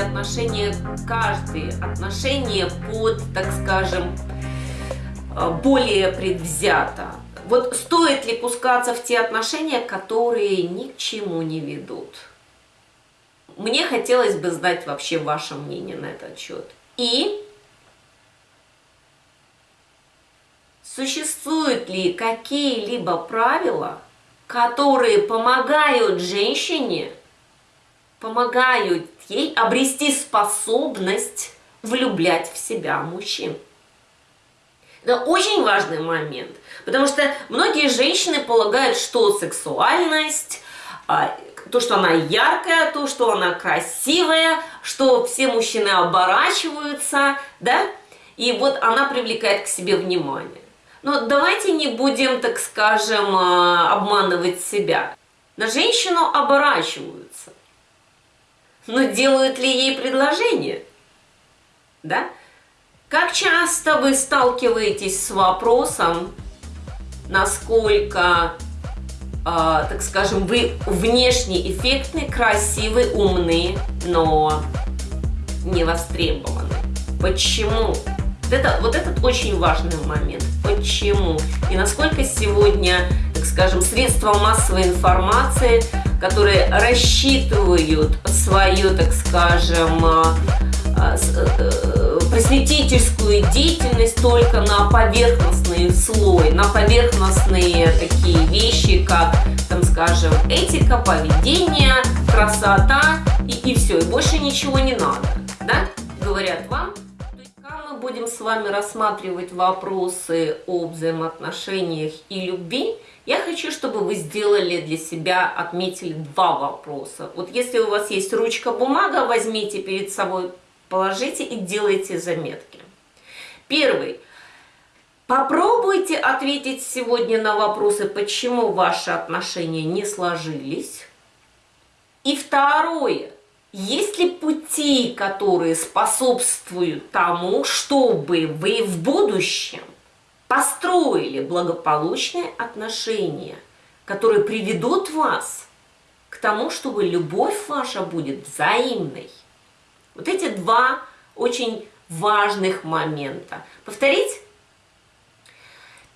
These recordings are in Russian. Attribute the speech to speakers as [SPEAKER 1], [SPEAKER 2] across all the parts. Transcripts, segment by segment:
[SPEAKER 1] отношения, каждые отношения под, так скажем, э, более предвзято. Вот стоит ли пускаться в те отношения, которые ни к чему не ведут? Мне хотелось бы знать вообще ваше мнение на этот счет. И существуют ли какие-либо правила, которые помогают женщине, помогают ей обрести способность влюблять в себя мужчин. Это очень важный момент, потому что многие женщины полагают, что сексуальность, а, то, что она яркая, то, что она красивая, что все мужчины оборачиваются, да, и вот она привлекает к себе внимание. Но давайте не будем, так скажем, а, обманывать себя. На женщину оборачиваются. Но делают ли ей предложение? Да? Как часто вы сталкиваетесь с вопросом, насколько, э, так скажем, вы внешне эффектны, красивы, умны, но не востребованы? Почему? Вот, это, вот этот очень важный момент. Почему? И насколько сегодня, так скажем, средства массовой информации, которые рассчитывают свою, так скажем, а, а, э, просветительскую деятельность только на поверхностный слой, на поверхностные такие вещи, как, там, скажем, этика, поведение, красота и, и все, и больше ничего не надо, да, говорят вам будем с вами рассматривать вопросы о взаимоотношениях и любви, я хочу, чтобы вы сделали для себя, отметили два вопроса. Вот если у вас есть ручка-бумага, возьмите перед собой, положите и делайте заметки. Первый. Попробуйте ответить сегодня на вопросы, почему ваши отношения не сложились. И второе. Есть ли пути, которые способствуют тому, чтобы вы в будущем построили благополучные отношения, которые приведут вас к тому, чтобы любовь ваша будет взаимной? Вот эти два очень важных момента. Повторить?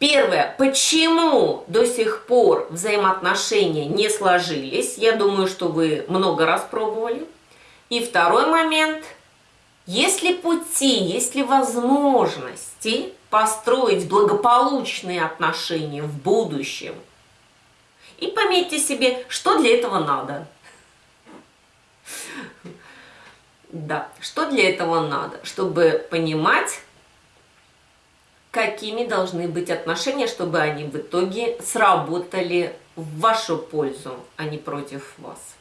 [SPEAKER 1] Первое. Почему до сих пор взаимоотношения не сложились? Я думаю, что вы много раз пробовали. И второй момент. Есть ли пути, есть ли возможности построить благополучные отношения в будущем? И пометьте себе, что для этого надо. Да, что для этого надо? Чтобы понимать, какими должны быть отношения, чтобы они в итоге сработали в вашу пользу, а не против вас.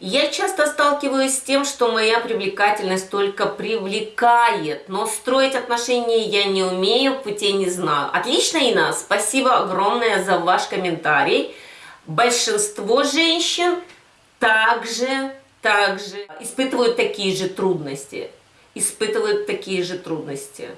[SPEAKER 1] Я часто сталкиваюсь с тем, что моя привлекательность только привлекает, но строить отношения я не умею, путей не знаю. Отлично, Инна, спасибо огромное за ваш комментарий. Большинство женщин также, также испытывают такие же трудности. Испытывают такие же трудности.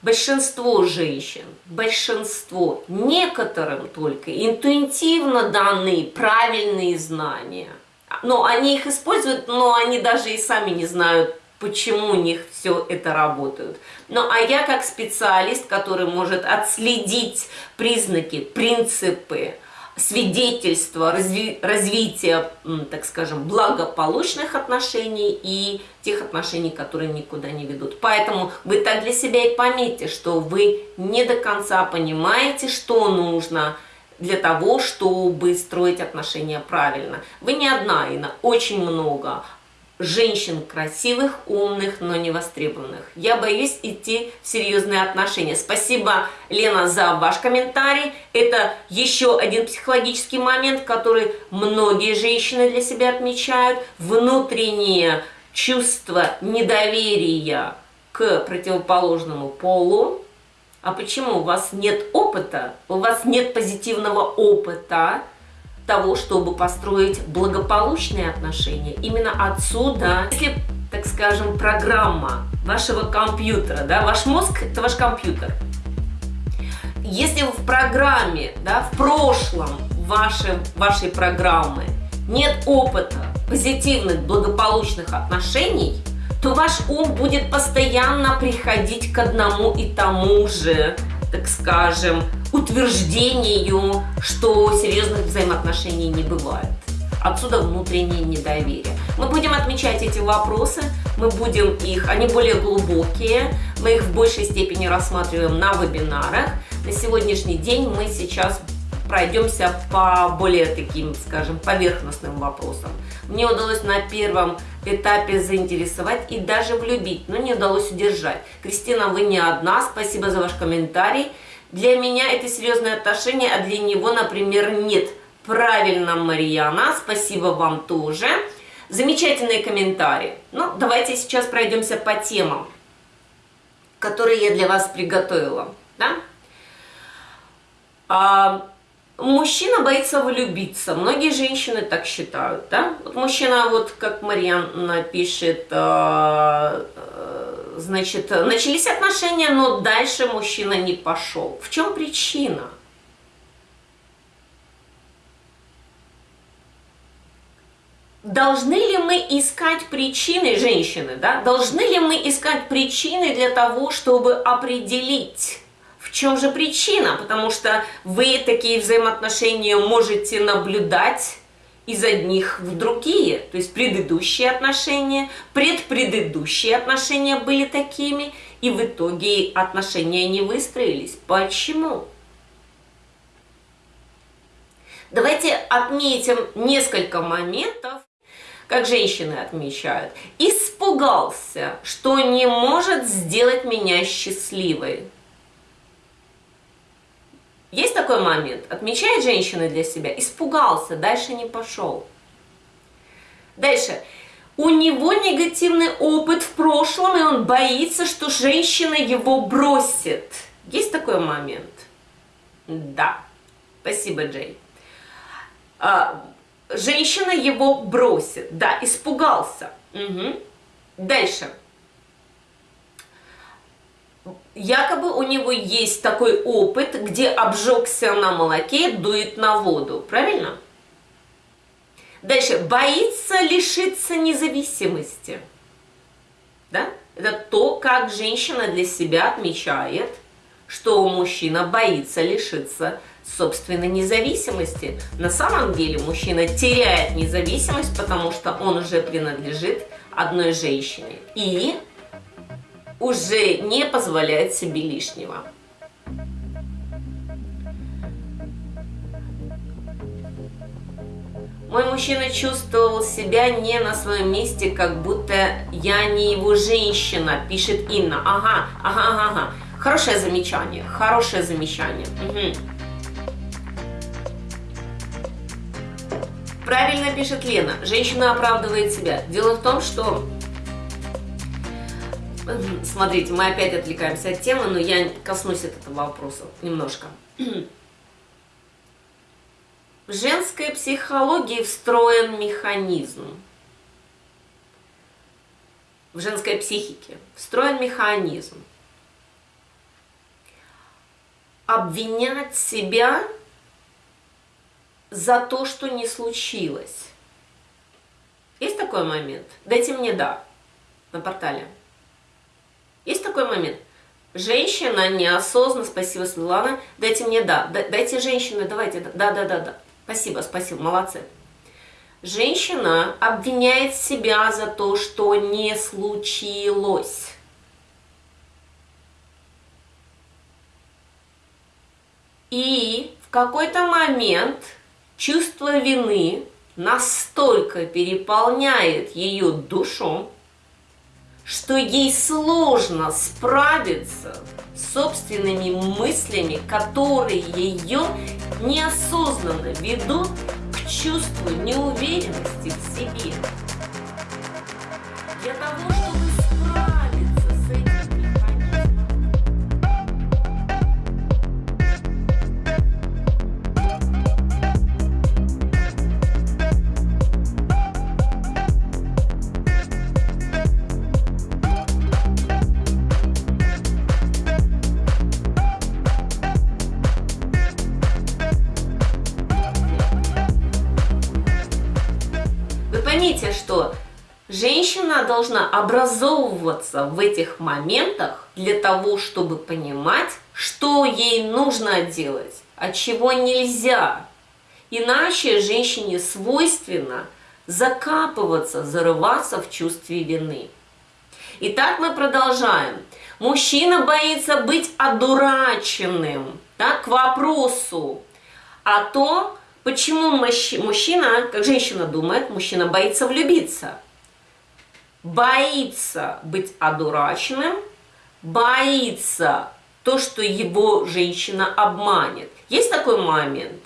[SPEAKER 1] Большинство женщин, большинство, некоторым только интуитивно данные правильные знания – но они их используют, но они даже и сами не знают, почему у них все это работает. Ну, а я как специалист, который может отследить признаки, принципы, свидетельства разви развития, так скажем, благополучных отношений и тех отношений, которые никуда не ведут. Поэтому вы так для себя и пометьте, что вы не до конца понимаете, что нужно, для того, чтобы строить отношения правильно. Вы не одна, Инна, очень много женщин красивых, умных, но не востребованных. Я боюсь идти в серьезные отношения. Спасибо, Лена, за ваш комментарий. Это еще один психологический момент, который многие женщины для себя отмечают. Внутреннее чувство недоверия к противоположному полу а почему у вас нет опыта, у вас нет позитивного опыта того, чтобы построить благополучные отношения? Именно отсюда, если, так скажем, программа вашего компьютера, да, ваш мозг – это ваш компьютер. Если в программе, да, в прошлом вашей, вашей программы нет опыта позитивных, благополучных отношений, то ваш ум будет постоянно приходить к одному и тому же, так скажем, утверждению, что серьезных взаимоотношений не бывает. Отсюда внутреннее недоверие. Мы будем отмечать эти вопросы, мы будем их, они более глубокие, мы их в большей степени рассматриваем на вебинарах. На сегодняшний день мы сейчас пройдемся по более таким, скажем, поверхностным вопросам. Мне удалось на первом этапе заинтересовать и даже влюбить, но не удалось удержать. Кристина, вы не одна, спасибо за ваш комментарий. Для меня это серьезное отношение, а для него, например, нет. Правильно, Марьяна, спасибо вам тоже. Замечательные комментарии. Ну, давайте сейчас пройдемся по темам, которые я для вас приготовила. Да? А, мужчина боится влюбиться. Многие женщины так считают. Да? Вот мужчина, вот как Марьяна пишет, а, а, значит, начались отношения, но дальше мужчина не пошел. В чем причина? должны ли мы искать причины, женщины, да, должны ли мы искать причины для того, чтобы определить, в чем же причина, потому что вы такие взаимоотношения можете наблюдать из одних в другие, то есть предыдущие отношения, предпредыдущие отношения были такими, и в итоге отношения не выстроились. Почему? Давайте отметим несколько моментов, как женщины отмечают, испугался, что не может сделать меня счастливой. Есть такой момент, отмечает женщина для себя, испугался, дальше не пошел. Дальше. У него негативный опыт в прошлом, и он боится, что женщина его бросит. Есть такой момент? Да. Спасибо, Джей. А, женщина его бросит. Да, испугался. Угу. Дальше. Якобы у него есть такой опыт, где обжегся на молоке, дует на воду. Правильно? Дальше. Боится лишиться независимости. Да? Это то, как женщина для себя отмечает, что мужчина боится лишиться собственной независимости. На самом деле мужчина теряет независимость, потому что он уже принадлежит одной женщине и уже не позволяет себе лишнего. Мой мужчина чувствовал себя не на своем месте, как будто я не его женщина, пишет Инна. Ага, ага, ага. Хорошее замечание, хорошее замечание. Угу. Правильно пишет Лена. Женщина оправдывает себя. Дело в том, что... Смотрите, мы опять отвлекаемся от темы, но я коснусь этого вопроса немножко. В женской психологии встроен механизм. В женской психике встроен механизм. Обвинять себя за то, что не случилось. Есть такой момент? Дайте мне «да» на портале. Есть такой момент? Женщина неосознанно, спасибо, Светлана, дайте мне «да». Дайте женщине, давайте, да-да-да-да. Спасибо, спасибо, молодцы. Женщина обвиняет себя за то, что не случилось. И в какой-то момент чувство вины настолько переполняет ее душу, что ей сложно справиться с собственными мыслями, которые ее неосознанно ведут к чувству неуверенности в себе. Для того, чтобы что женщина должна образовываться в этих моментах для того, чтобы понимать, что ей нужно делать, а чего нельзя. Иначе женщине свойственно закапываться, зарываться в чувстве вины. Итак, мы продолжаем. Мужчина боится быть одураченным. Да, к вопросу о том, почему мужчина, как женщина думает, мужчина боится влюбиться. Боится быть одураченным, боится то, что его женщина обманет. Есть такой момент?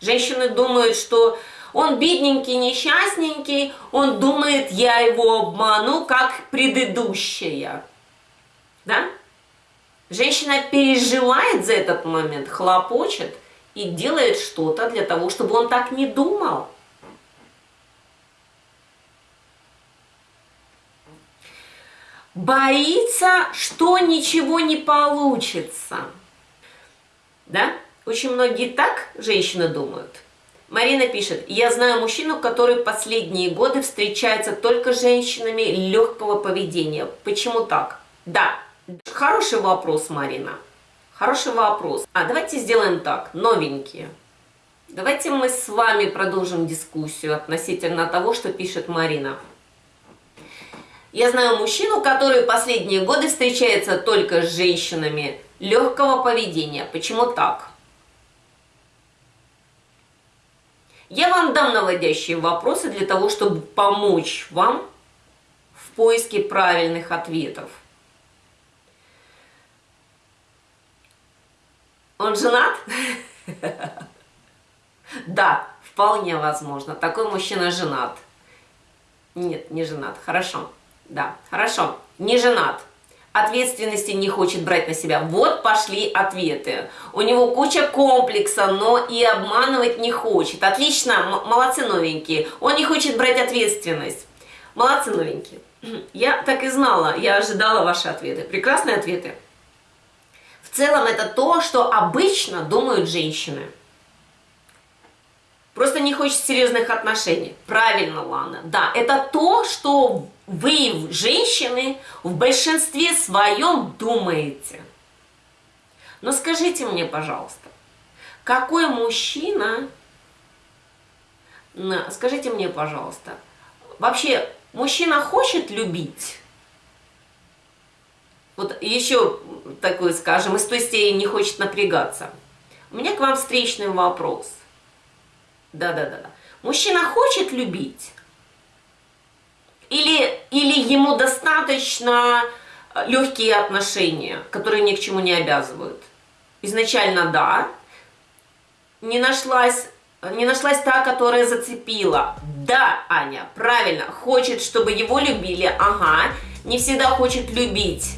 [SPEAKER 1] Женщины думают, что он бедненький, несчастненький, он думает, я его обману, как предыдущая. Да? Женщина переживает за этот момент, хлопочет и делает что-то для того, чтобы он так не думал. Боится, что ничего не получится. Да? Очень многие так женщины думают. Марина пишет, я знаю мужчину, который последние годы встречается только с женщинами легкого поведения. Почему так? Да, хороший вопрос, Марина. Хороший вопрос. А давайте сделаем так, новенькие. Давайте мы с вами продолжим дискуссию относительно того, что пишет Марина. Я знаю мужчину, который последние годы встречается только с женщинами легкого поведения. Почему так? Я вам дам наводящие вопросы для того, чтобы помочь вам в поиске правильных ответов. Он женат? Да, вполне возможно. Такой мужчина женат. Нет, не женат. Хорошо. Да, хорошо. Не женат ответственности не хочет брать на себя. Вот пошли ответы. У него куча комплекса, но и обманывать не хочет. Отлично, молодцы новенькие. Он не хочет брать ответственность. Молодцы новенькие. Я так и знала, я ожидала ваши ответы. Прекрасные ответы. В целом это то, что обычно думают женщины. Просто не хочет серьезных отношений. Правильно, Лана. Да, это то, что вы, женщины, в большинстве своем думаете. Но скажите мне, пожалуйста, какой мужчина, скажите мне, пожалуйста, вообще мужчина хочет любить? Вот еще такой, скажем, из той степени не хочет напрягаться. У меня к вам встречный вопрос. Да-да-да. Мужчина хочет любить? Или, или ему достаточно э, легкие отношения, которые ни к чему не обязывают? Изначально да. Не нашлась, не нашлась та, которая зацепила. Да, Аня, правильно. Хочет, чтобы его любили. Ага. Не всегда хочет любить,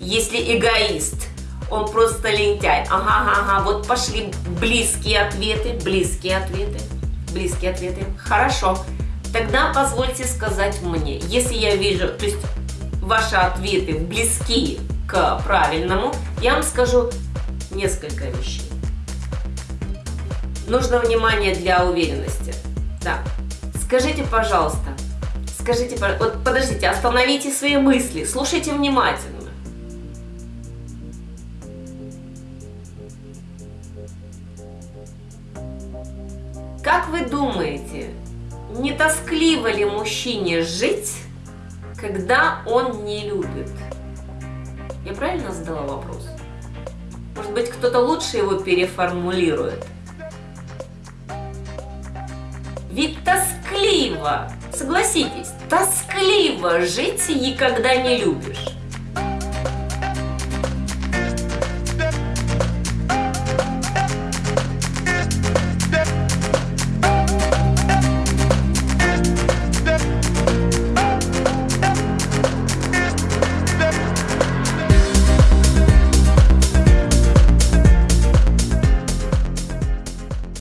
[SPEAKER 1] если эгоист. Он просто лентяй. Ага, ага. Вот пошли близкие ответы, близкие ответы, близкие ответы. Хорошо. Тогда позвольте сказать мне, если я вижу, то есть ваши ответы близки к правильному, я вам скажу несколько вещей. Нужно внимание для уверенности. Да. Скажите, пожалуйста, скажите, вот подождите, остановите свои мысли, слушайте внимательно. Как вы думаете, не тоскливо ли мужчине жить, когда он не любит? Я правильно задала вопрос? Может быть, кто-то лучше его переформулирует? Ведь тоскливо, согласитесь, тоскливо жить и когда не любишь.